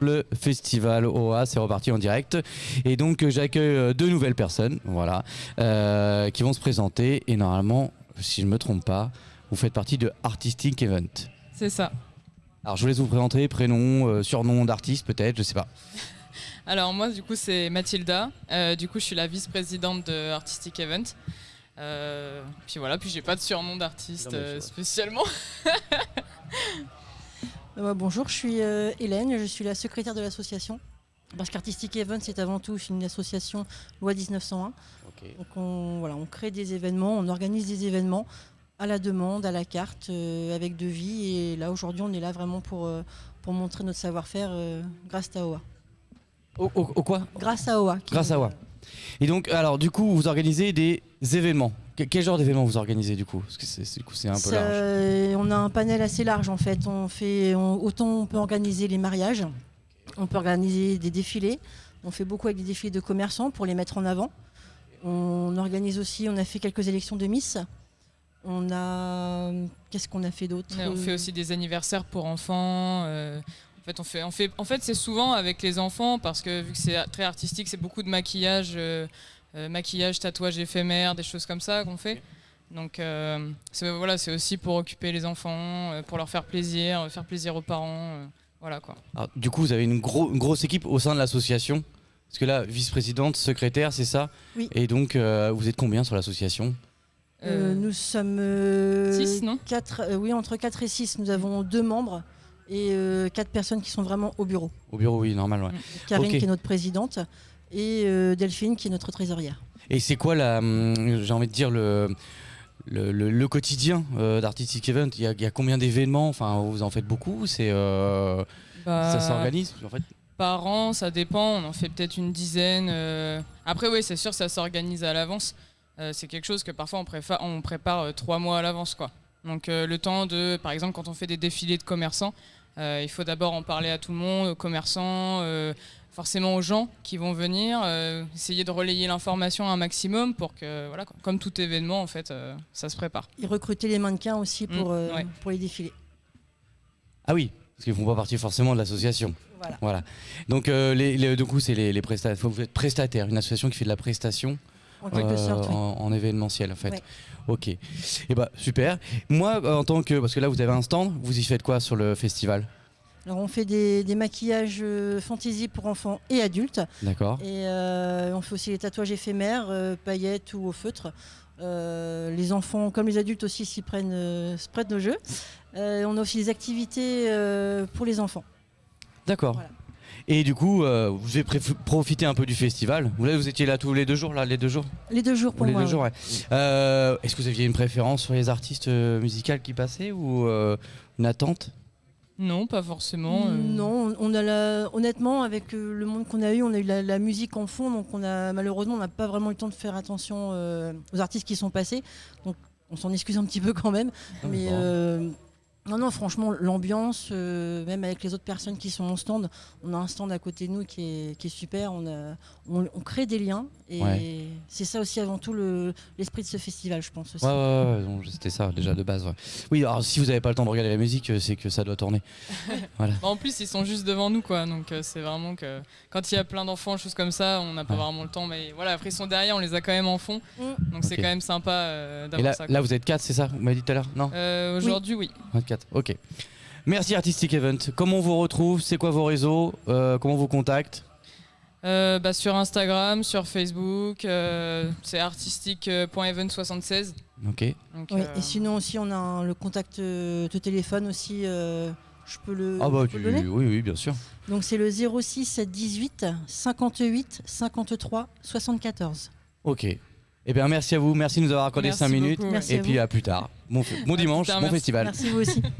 le festival OA, c'est reparti en direct. Et donc euh, j'accueille euh, deux nouvelles personnes, voilà, euh, qui vont se présenter. Et normalement, si je ne me trompe pas, vous faites partie de Artistic Event. C'est ça. Alors je vous laisse vous présenter, prénom, euh, surnom d'artiste peut-être, je sais pas. Alors moi du coup c'est Mathilda, Euh, du coup je suis la vice-présidente de Artistic Event. Euh, puis voilà, puis j'ai pas de surnom d'artiste euh, spécialement. Euh, bonjour, je suis euh, Hélène, je suis la secrétaire de l'association. Parce qu'Artistic Event, c'est avant tout une association loi 1901. Donc on, voilà, on crée des événements, on organise des événements à la demande, à la carte, euh, avec devis. Et là, aujourd'hui, on est là vraiment pour, euh, pour montrer notre savoir-faire euh, grâce à OA. Au, au- au quoi? Grâce à OA. Grâce à OA. Et donc, alors du coup, vous organisez des événements. Que- quel genre d'événements vous organisez du coup? Parce que c'est, c'est- du coup, c'est un peu large. euh, on a un panel assez large en fait. On fait, on- autant on peut organiser les mariages, on peut organiser des défilés. On fait beaucoup avec des défilés de commerçants pour les mettre en avant. On organise aussi, on a fait quelques élections de Miss. On a, qu'est-ce qu'on a fait d'autre on fait aussi des anniversaires pour enfants. euh, en fait, on fait, on fait, en fait, c'est souvent avec les enfants parce que vu que c'est très artistique, c'est beaucoup de maquillage, euh, maquillage, tatouage éphémère, des choses comme ça qu'on fait. Donc euh, c'est voilà, c'est aussi pour occuper les enfants, euh, pour leur faire plaisir, euh, faire plaisir aux parents, euh, voilà quoi. Alors, du coup, vous avez une, gros- une grosse équipe au sein de l'association. Parce que là, vice-présidente, secrétaire, c'est ça Oui. Et donc, euh, vous êtes combien sur l'association Euh, nous sommes euh, Six, non quatre, euh, oui, entre 4 et 6, nous avons deux membres et euh, quatre personnes qui sont vraiment au bureau. Au bureau, oui, normal. ouais. Karine qui est notre présidente et euh, Delphine qui est notre trésorière. Et c'est quoi, la, hum, j'ai envie de dire, le, le, le- le quotidien euh, d'Artistic Event? Il y, a, il y a combien d'événements? Enfin, vous en faites beaucoup C'est euh, Bah, Ça s'organise? En fait Par an, ça dépend, on en fait peut-être une dizaine. euh. Après, oui, c'est sûr, ça s'organise à l'avance. Euh, c'est quelque chose que parfois on, préfa- on prépare euh, trois mois à l'avance. quoi. Donc euh, le temps de, par exemple, quand on fait des défilés de commerçants, euh, il faut d'abord en parler à tout le monde, aux commerçants, euh, forcément aux gens qui vont venir, euh, essayer de relayer l'information un maximum pour que, voilà, quoi. comme tout événement, en fait, euh, ça se prépare. Et recruter les mannequins aussi pour, Mm, euh, ouais. pour les défilés. Ah oui, parce qu'ils font pas partie forcément de l'association. Voilà. Voilà. Donc, euh, les, les- du coup, c'est les, les prestataires. Vous êtes prestataire, une association qui fait de la prestation En quelque euh, sorte, oui. en, en événementiel, en fait. Ouais. Ok. Et bah super. Moi, en tant que, parce que là, vous avez un stand, vous y faites quoi sur le festival? Alors on fait des, des maquillages euh, fantaisie pour enfants et adultes. D'accord. Et euh, on fait aussi les tatouages éphémères, euh, paillettes ou au feutre. Euh, les enfants, comme les adultes aussi, s'y prennent, se prêtent nos jeux. On a aussi des activités pour les enfants. D'accord. Voilà. Et du coup, euh, vous avez profité un peu du festival. Vous, là, vous étiez là tous les deux jours, là, les deux jours Les deux jours pour les moi. deux ouais. jours, ouais. Euh, Est-ce que vous aviez une préférence sur les artistes musicales qui passaient ou euh, une attente? Non, pas forcément. euh. Non, on a la... honnêtement, avec euh, le monde qu'on a eu, on a eu la, la musique en fond, donc on a malheureusement, on n'a pas vraiment eu le temps de faire attention euh, aux artistes qui sont passés. Donc on s'en excuse un petit peu quand même. mais euh, non, non, franchement, l'ambiance, euh, même avec les autres personnes qui sont en stand, on a un stand à côté de nous qui est, qui est super. On, a, on, on crée des liens et Ouais. c'est ça aussi avant tout le- l'esprit de ce festival, je pense aussi. Ouais, ouais, ouais, c'était ça déjà de base. ouais. Oui, alors si vous n'avez pas le temps de regarder la musique, euh, c'est que ça doit tourner. voilà. Bah, en plus, ils sont juste devant nous, quoi. Donc, euh, c'est vraiment que quand il y a plein d'enfants, choses comme ça, on n'a pas Ouais. vraiment le temps. Mais voilà, après, ils sont derrière, on les a quand même en fond. Mm. Donc, c'est quand même sympa euh, Et d'avoir là, ça. quoi. là, vous êtes quatre, c'est ça Vous m'avez dit tout à l'heure? Non? Euh, Aujourd'hui, oui. 24. Ok. Merci Artistic Event. Comment on vous retrouve? C'est quoi vos réseaux? Euh, Comment on vous contacte? Euh, bah, sur Instagram, sur Facebook, euh, c'est artistique.event76. Ok. Donc, Oui, euh, Et sinon aussi, on a un- le contact de téléphone aussi. euh, je peux le, Ah bah tu... le oui, oui, bien sûr. Donc c'est le 06 18 58 53 74. Ok. Eh bien, merci à vous. Merci de nous avoir accordé Merci 5 minutes. Merci Et à puis vous. à plus tard. Bon, dimanche, tard, bon merci. festival. Merci vous aussi.